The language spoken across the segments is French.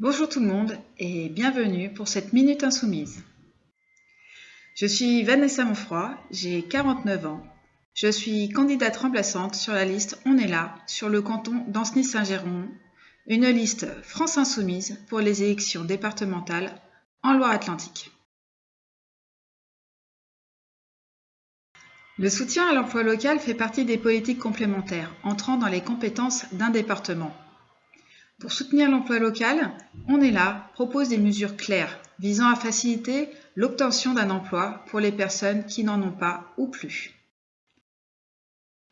Bonjour tout le monde et bienvenue pour cette Minute Insoumise. Je suis Vanessa Monfroy, j'ai 49 ans. Je suis candidate remplaçante sur la liste On est là sur le canton d'Ancenis-Saint-Géron, une liste France Insoumise pour les élections départementales en Loire-Atlantique. Le soutien à l'emploi local fait partie des politiques complémentaires entrant dans les compétences d'un département. Pour soutenir l'emploi local, On est là propose des mesures claires visant à faciliter l'obtention d'un emploi pour les personnes qui n'en ont pas ou plus.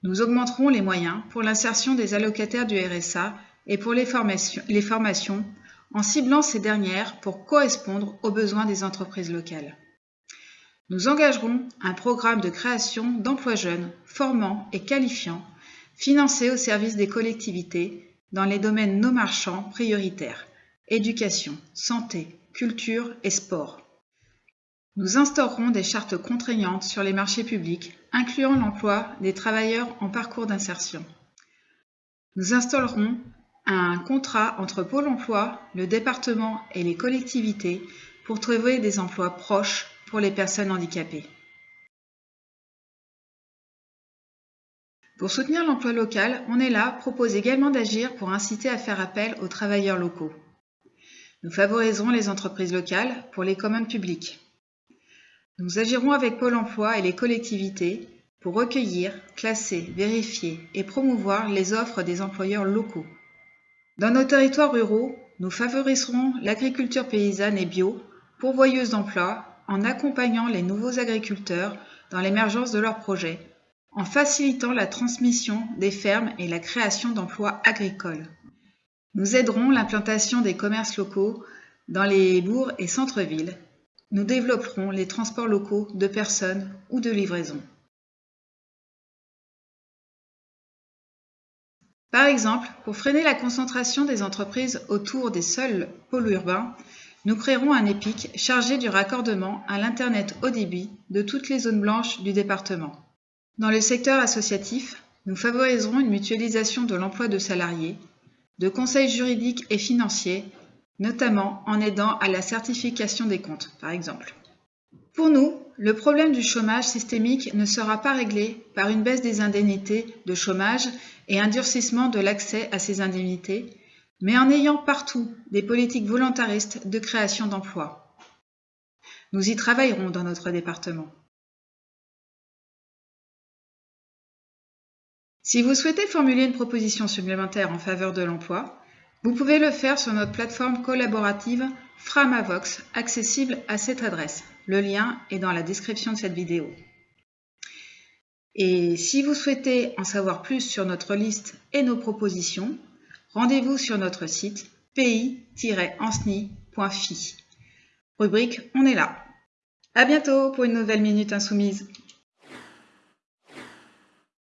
Nous augmenterons les moyens pour l'insertion des allocataires du RSA et pour les formations, en ciblant ces dernières pour correspondre aux besoins des entreprises locales. Nous engagerons un programme de création d'emplois jeunes, formants et qualifiants, financé au service des collectivités dans les domaines non marchands prioritaires éducation, santé, culture et sport. Nous instaurerons des chartes contraignantes sur les marchés publics, incluant l'emploi des travailleurs en parcours d'insertion. Nous installerons un contrat entre Pôle emploi, le département et les collectivités pour trouver des emplois proches pour les personnes handicapées. Pour soutenir l'emploi local, On est là propose également d'agir pour inciter à faire appel aux travailleurs locaux. Nous favoriserons les entreprises locales pour les communs publics. Nous agirons avec Pôle emploi et les collectivités pour recueillir, classer, vérifier et promouvoir les offres des employeurs locaux. Dans nos territoires ruraux, nous favoriserons l'agriculture paysanne et bio, pourvoyeuse d'emplois, en accompagnant les nouveaux agriculteurs dans l'émergence de leurs projets en facilitant la transmission des fermes et la création d'emplois agricoles. Nous aiderons l'implantation des commerces locaux dans les bourgs et centres-villes. Nous développerons les transports locaux de personnes ou de livraison. Par exemple, pour freiner la concentration des entreprises autour des seuls pôles urbains, nous créerons un EPIC chargé du raccordement à l'Internet haut débit de toutes les zones blanches du département. Dans le secteur associatif, nous favoriserons une mutualisation de l'emploi de salariés, de conseils juridiques et financiers, notamment en aidant à la certification des comptes, par exemple. Pour nous, le problème du chômage systémique ne sera pas réglé par une baisse des indemnités de chômage et un durcissement de l'accès à ces indemnités, mais en ayant partout des politiques volontaristes de création d'emplois. Nous y travaillerons dans notre département. Si vous souhaitez formuler une proposition supplémentaire en faveur de l'emploi, vous pouvez le faire sur notre plateforme collaborative Framavox, accessible à cette adresse. Le lien est dans la description de cette vidéo. Et si vous souhaitez en savoir plus sur notre liste et nos propositions, rendez-vous sur notre site pi-ensni.fi. Rubrique On est là. À bientôt pour une nouvelle Minute Insoumise.